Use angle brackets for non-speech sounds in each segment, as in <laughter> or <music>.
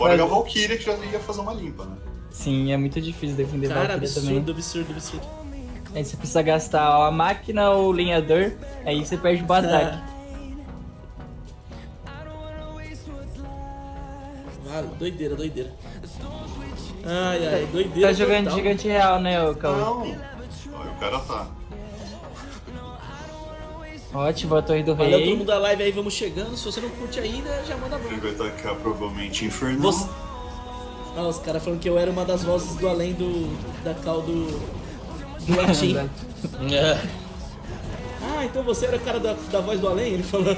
Fora a Faz- Valkyria que já ia fazer uma limpa, né? Sim, é muito difícil defender Cara, Valkyria absurdo, também. absurdo, absurdo. Aí você precisa gastar a máquina ou o lenhador, aí você perde o ataque. <laughs> Vale, doideira, doideira. Ai, ai, doideira. Tá jogando total. gigante real, né, ô Cauê? Não. Olha, o cara tá. Ótimo, a torre do Valeu todo rei. mundo da live aí, vamos chegando. Se você não curte ainda, já manda Ele bom. vai tacar provavelmente infernal. Você... Ah, os caras falando que eu era uma das vozes do além do. da cal do. do latim. <laughs> É. <laughs> ah, então você era o cara da, da voz do além? Ele falou.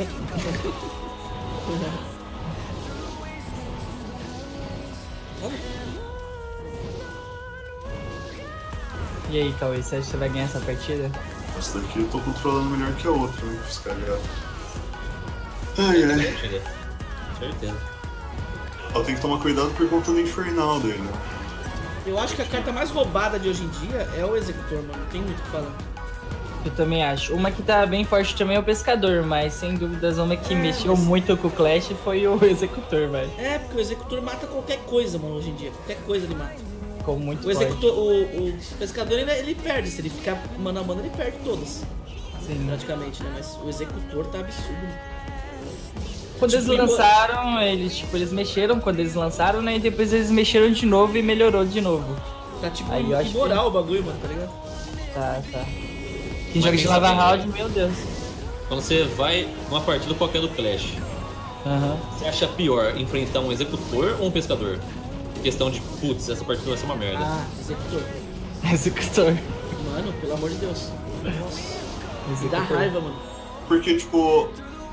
E aí, Cauê, você acha que você vai ganhar essa partida? Essa daqui eu tô controlando melhor que a outra, né? Os caras. Ai, ai. Chega. Certeza. Ela tem que tomar cuidado por conta do infernal dele. né? Eu acho que a carta mais roubada de hoje em dia é o executor, mano. Não tem muito o que falar. Eu também acho. Uma que tá bem forte também é o pescador, mas sem dúvidas uma que É, mexeu mas- muito com o Clash foi o <laughs> executor, velho. É, porque o executor mata qualquer coisa, mano, hoje em dia. Qualquer coisa ele mata. Ficou muito O executor, o, o pescador ele, ele perde. Se ele ficar mano a mano, ele perde todas. Sim. Praticamente, né? Mas o executor tá absurdo. Quando eles Tipo, igual- lançaram, eles, tipo, eles mexeram quando eles lançaram, né? E depois eles mexeram de novo e melhorou de novo. Tá tipo Aí eu acho que- o bagulho, mano, tá ligado? Tá, tá. Quem joga de lava né? round, meu Deus. Quando você vai numa partida qualquer do Clash, você acha pior enfrentar um executor ou um pescador? Questão de, putz, essa partida vai ser uma merda. Ah, executor. <laughs> Executor. Mano, pelo amor de Deus. Nossa, me Executor. dá raiva, mano. Porque, tipo.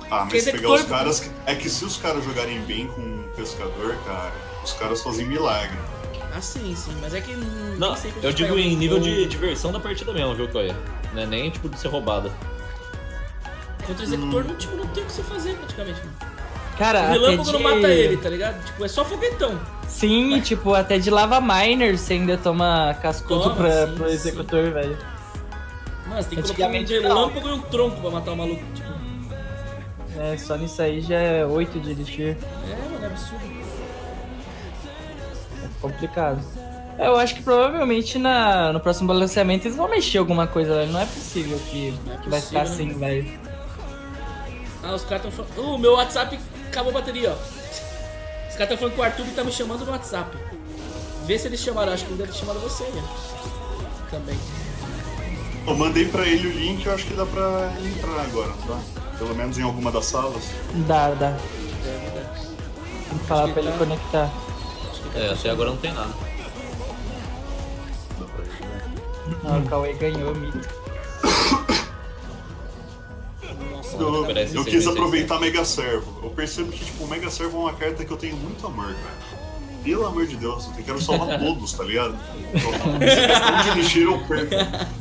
Ah, mas se pegar executor- os caras. É que se os caras jogarem bem com um pescador, cara, os caras fazem milagre. Ah, sim, sim. Mas é que. Não, eu digo em nível de diversão da partida mesmo, viu, Coia? Não é nem tipo de ser roubada. Contra o executor, não, tipo, não tem o que você fazer praticamente, mano. Cara, O relâmpago não mata ele, tá ligado? Tipo, é só foguetão. Sim, e, tipo, até de lava miner você ainda toma cascudo Toma, pra, sim, pro sim. executor, velho. Mano, você tem que colocar um relâmpago e um tronco pra matar o maluco. Tipo, É, só nisso aí já é 8 de elixir. é, mano, é absurdo. complicado. É, Eu acho que provavelmente na, no próximo balanceamento eles vão mexer alguma coisa, velho. Não é possível que, é que vai ficar possível, assim, né? velho. Ah, os caras tão falando. Uh, meu WhatsApp acabou a bateria, ó. Caras tão falando que o Arthur tá me chamando no WhatsApp. Vê se eles chamaram, acho que ele deve ter chamado você, né? Também. Eu mandei pra ele o link, eu acho que dá pra entrar agora, tá? Pelo menos em alguma das salas. Dá, dá. Dar. Tem que falar Acho que pra ele tá. conectar. Acho que tá É, até agora não tem nada. Dá pra ir? Ah, o Cauê ganhou, mito. Eu, eu quis aproveitar Mega Servo. Eu percebo que, tipo, o Mega Servo é uma carta que eu tenho muito amor, cara. Pelo amor de Deus, eu quero salvar <laughs> todos, tá ligado? Essa questão de lixeira eu perco.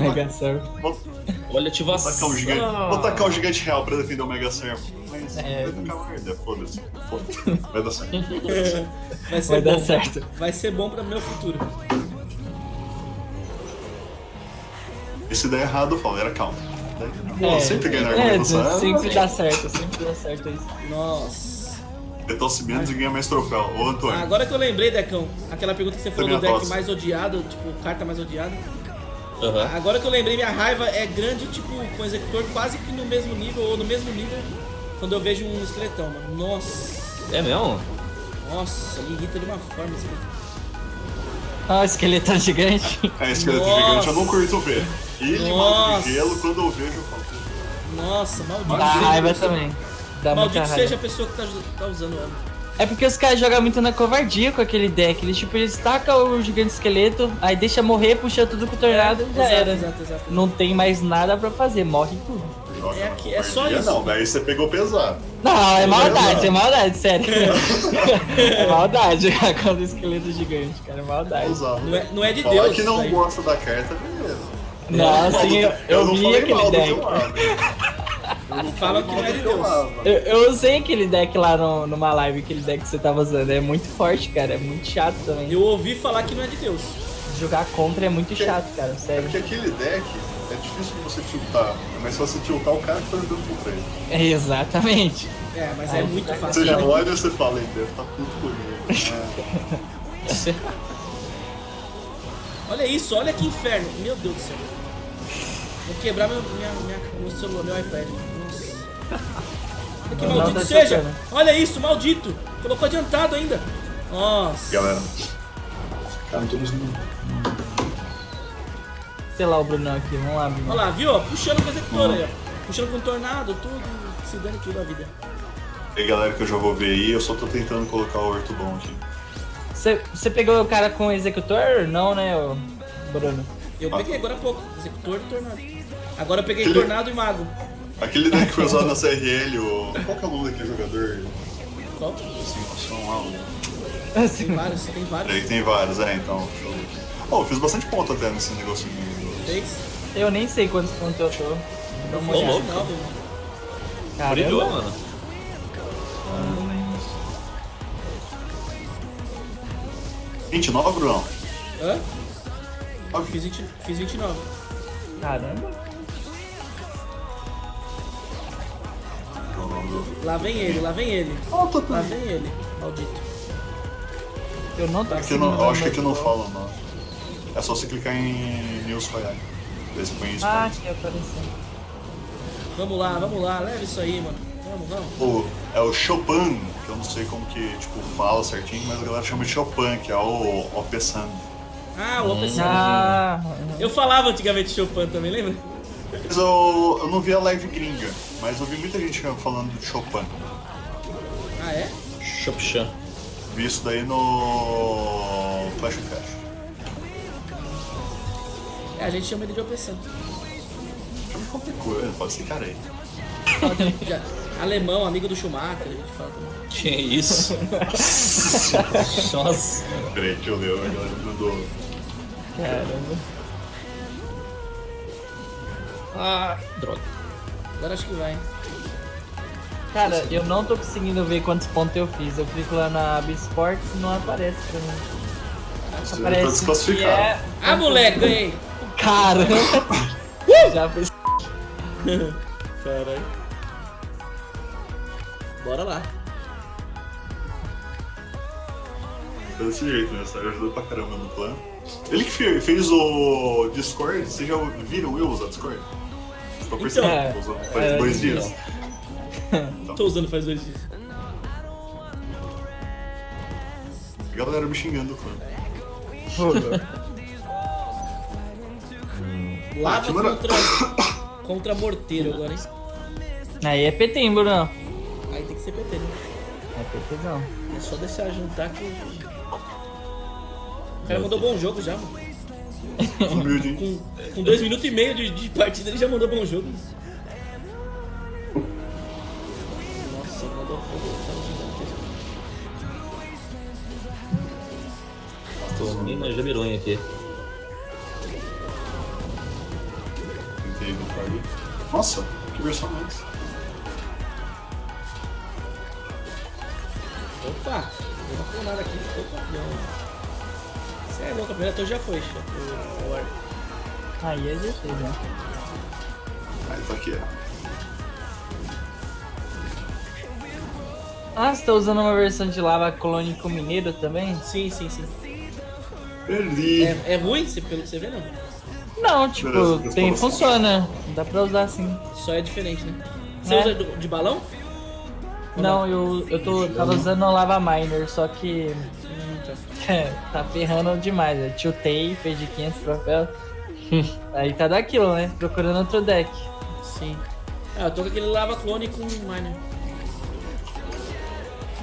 Mega Serve. Vou, Olha a vou ativação. tacar um gigante, vou tacar um gigante real pra defender o Mega Servo. Mas É. vai tacar merda, foda-se. Foda-se. Vai dar certo. Vai ser Vai dar bom. certo. Vai ser bom pra meu futuro. E se der errado, eu falo, era calma. Pô, É, sempre ganhar é, argumentação. É, sempre dá certo, sempre dá certo isso. Nossa. Tosse menos e ganha mais troféu. Ô, Antônio. Agora que eu lembrei, Decão, aquela pergunta que você falou do deck tosse. mais odiado, tipo, carta mais odiada. Aham. Agora que eu lembrei, minha raiva é grande, tipo, com o executor quase que no mesmo nível, ou no mesmo nível, quando eu vejo um esqueletão, mano. Nossa, É mesmo? nossa, me irrita de uma forma esse Ah, o esqueleto gigante. É, esqueleto Nossa. gigante eu não curto ver. Ele mata Nossa. de gelo, quando eu vejo, eu falo. Nossa, maldito. Dá seja a raiva pessoa- também. Dá muita Maldito raiva. seja a pessoa que tá, tá usando ela. É porque os caras jogam muito na covardia com aquele deck. Eles, tipo, eles tacam o gigante esqueleto, aí deixa morrer, puxa tudo com o tornado e já exato, era. Exato, exato. Não tem mais nada pra fazer, morre tudo. É aqui- é só isso. Não, daí você pegou pesado. Não, é maldade, é maldade, sério. <laughs> é maldade <laughs> quando o esqueleto gigante, cara, é maldade. Não é, não é de Falar Deus. que não gosta da carta, beleza. Não, assim, eu, eu não vi aquele mal do deck. Eu Fala que não é do de Deus. Eu, eu usei aquele deck lá no, numa live, aquele deck que você tava usando. É muito forte, cara. É muito chato também. Eu ouvi falar que não é de Deus. Jogar contra é muito chato, cara. É Sério. porque aquele deck é difícil de você tiltar. É mais fácil tiltar o cara que tá andando contra ele. É, exatamente. É, mas é muito Você fácil. já né? olha e você fala, ele deve tá puto comigo. É. Olha isso, olha que inferno. Meu Deus do céu. Vou quebrar meu, minha, minha, meu celular, meu iPad. Nossa. Olha que Não, maldito tá seja. Olha isso, maldito. Colocou adiantado ainda. Nossa. Galera. Cara, não tô lá o Brunão aqui, vamos lá, Bruno. Olha lá, viu? Puxando com o executor aí, ó. Puxando com o tornado, tudo. Se dane tudo a vida. E aí, galera, que eu já vou ver aí, eu só tô tentando colocar o Horto bom aqui. Você, pegou o cara com o executor? Não, né, Bruno? Eu peguei agora há pouco. Executor e tornado. Agora eu peguei Aquele- tornado e mago. Aquele deck que foi usado na <laughs> CRL, o... qual que é o nome daquele jogador? Qual? Assim, são lá, o... <laughs> Tem vários, tem vários. Aí tem vários, é, então. Deixa eu ver. Oh, eu fiz bastante ponto até nesse negocinho. Três. Eu nem sei quantos pontos eu tô. Uma Ô, olhada. louco. Nove. Brilhou, Caramba. mano. Ah. 29, Brunão? Hã? Ok. Fiz, 20, fiz 29. Caramba. Lá vem ele, lá vem ele. Oh, tô Lá vem ele, maldito. Eu não tô Aqui eu, não, eu acho que aqui não fala, não. É só você clicar em News Royale. Ver se põe isso. Ah, apareceu. Vamos lá, vamos lá, leva isso aí, mano. Vamos, vamos. O, é o Chopin, que eu não sei como que tipo, fala certinho, mas a galera chama de Chopin, que é o OP Sun. Ah, o OPC. Ah, Eu falava antigamente Chopin também, lembra? Mas eu, eu não vi a live gringa, mas eu vi muita gente falando de Chopin. Ah, é? Chopchan. Vi isso daí no Clash of Clash. É, a gente chama ele de OPC. Chama qualquer coisa, pode ser de- Alemão, amigo do Schumacher, a gente fala também. Que isso? <laughs> Nossa. Peraí, deixa eu ler, a galera mandou. caramba. Ah, droga. Agora acho que vai. hein? Cara, eu não tô conseguindo ver quantos pontos eu fiz. Eu clico lá na aba Sports e não aparece pra mim. Você tá Aparece que é... Ah, moleque, ganhei! Caramba! <laughs> Já fez... <laughs> Caralho. Bora lá. É desse jeito, né? Você ajudou pra caramba no plano. Ele que fe- fez o Discord, vocês já viram eu usar Discord? Vocês estão percebendo? Então, Tô usando faz é, dois então. dias. <laughs> Tô usando faz dois dias. A galera me xingando, clã. Lava contra, contra morteiro agora, hein? Aí é PT, hein, Bruno? Aí tem que ser PT, né? É PTzão. É só deixar juntar que. O cara mandou bom jogo já, mano. <laughs> Com, com dois minutos e meio de, de partida ele já mandou bom jogo. Nossa, mandou fogo. Tô nem na jabironha aqui. Nossa, que versão essa? Opa! Deu uma clonada aqui. Opa, deu uma. Você é louco, a primeira torre já foi, chefe. Aí é GT, né? Aí tá aqui. Ah, você tá usando uma versão de lava clone com mineiro também? Sim, sim, sim. Perdi. É, é ruim, você, pelo que você vê, não. Não, tipo, Beleza, tem, resposta. funciona. Dá pra usar assim. Só é diferente, né? Você É. usa do- de balão? Ou Não, eu, eu tô, tava usando lava miner, só que <laughs> tá. ferrando demais. Eu tiltei, perdi 500 troféus. <laughs> Aí tá daquilo, né? Procurando outro deck. Sim. Ah, eu tô com aquele lava clone com miner.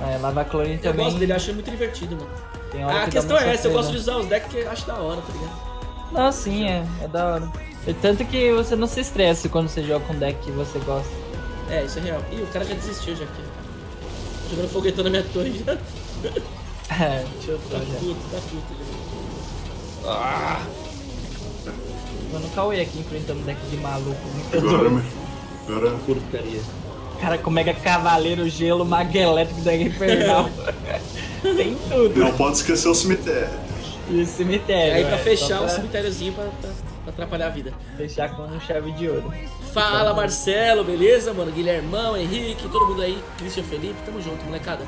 É, lava clone Eu também. gosto dele, acho muito divertido, mano. Tem hora Ah, a questão é essa, eu gosto de usar os decks que eu acho da hora, tá ligado? Não, sim, é, é da hora. Tanto que você não se estressa quando você joga com um deck que você gosta. É, isso é real. Ih, o cara já desistiu já aqui. Jogando foguetão na minha torre já. <laughs> É, deixa eu Tá já. puto, tá puto já. Ah, Tô no Cauê aqui enfrentando deck de maluco. Muito Agora, doido. agora porcaria. Cara com Mega Cavaleiro, Gelo, Mago Elétrico, Deck Infernal. <laughs> Tem tudo. não pode esquecer o cemitério. E o cemitério. Aí pra é, fechar um pra- cemitériozinho pra, pra, pra atrapalhar a vida. Fechar com chave de ouro. Fala Marcelo, beleza, mano? Guilhermão, Henrique, todo mundo aí, Christian Felipe, tamo junto, molecada.